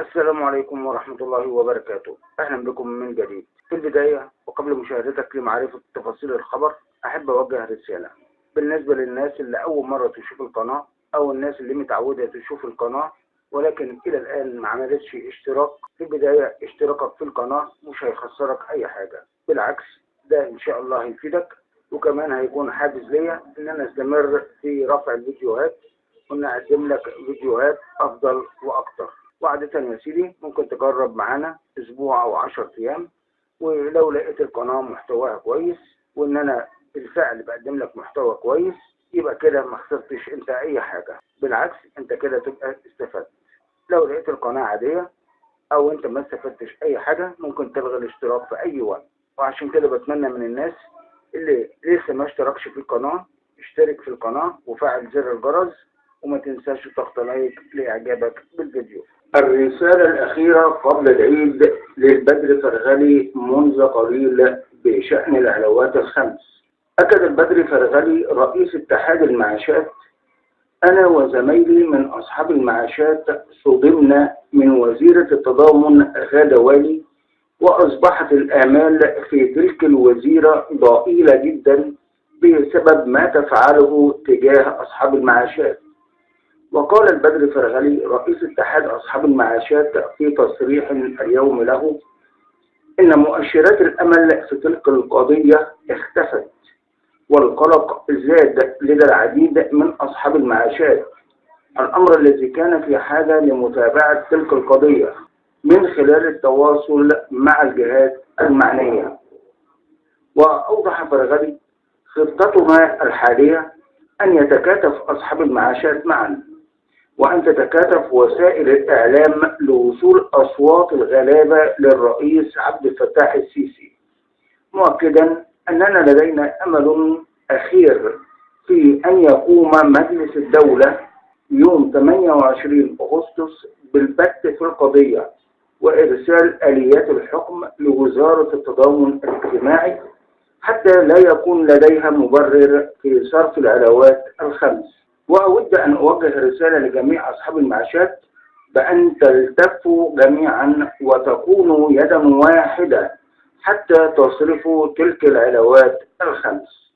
السلام عليكم ورحمة الله وبركاته. أهلا بكم من جديد. في البداية وقبل مشاهدتك لمعرفة تفاصيل الخبر أحب أوجه رسالة. بالنسبة للناس اللي أول مرة تشوف القناة أو الناس اللي متعودة تشوف القناة ولكن إلى الآن ما عملتش اشتراك في البداية اشتراكك في القناة مش هيخسرك أي حاجة. بالعكس ده إن شاء الله هيفيدك وكمان هيكون حافز ليا إن أنا أستمر في رفع الفيديوهات وإن أقدم لك فيديوهات أفضل وأكتر. وعادة يا سيدي ممكن تجرب معانا أسبوع أو 10 أيام ولو لقيت القناة محتواها كويس وإن أنا بالفعل بقدم لك محتوى كويس يبقى كده ما خسرتش أنت أي حاجة. بالعكس أنت كده تبقى استفدت. لو لقيت القناة عادية أو أنت ما استفدتش أي حاجة ممكن تلغي الاشتراك في أي وقت. وعشان كده بتمنى من الناس اللي لسه ما اشتركش في القناة اشترك في القناة وفعل زر الجرس وما تنساش تضغط لايك لإعجابك بالفيديو. الرسالة الأخيرة قبل العيد للبدر فرغلي منذ قليل بشأن العلاوات الخمس. أكد البدر فرغلي رئيس اتحاد المعاشات. أنا وزميلي من أصحاب المعاشات صدمنا من وزيرة التضامن غادة والي وأصبحت الآمال في تلك الوزيرة ضئيلة جدا بسبب ما تفعله تجاه أصحاب المعاشات. وقال البدر فرغلي رئيس اتحاد أصحاب المعاشات في تصريح اليوم له إن مؤشرات الأمل في تلك القضية اختفت والقلق زاد لدى العديد من أصحاب المعاشات. الأمر الذي كان في حاجة لمتابعة تلك القضية من خلال التواصل مع الجهات المعنية. وأوضح فرغلي خطتها الحالية أن يتكاتف أصحاب المعاشات معا. وأن تتكاتف وسائل الإعلام لوصول أصوات الغلابة للرئيس عبد الفتاح السيسي. مؤكدا أننا لدينا أمل أخير في أن يقوم مجلس الدولة يوم 28 أغسطس بالبت في القضية وإرسال آليات الحكم لوزارة التضامن الاجتماعي حتى لا يكون لديها مبرر في صرف العلاوات الخمس. وأود أن أوجه رسالة لجميع أصحاب المعاشات بأن تلتفوا جميعا وتكونوا يدا واحدة حتى تصرفوا تلك العلاوات الخمس.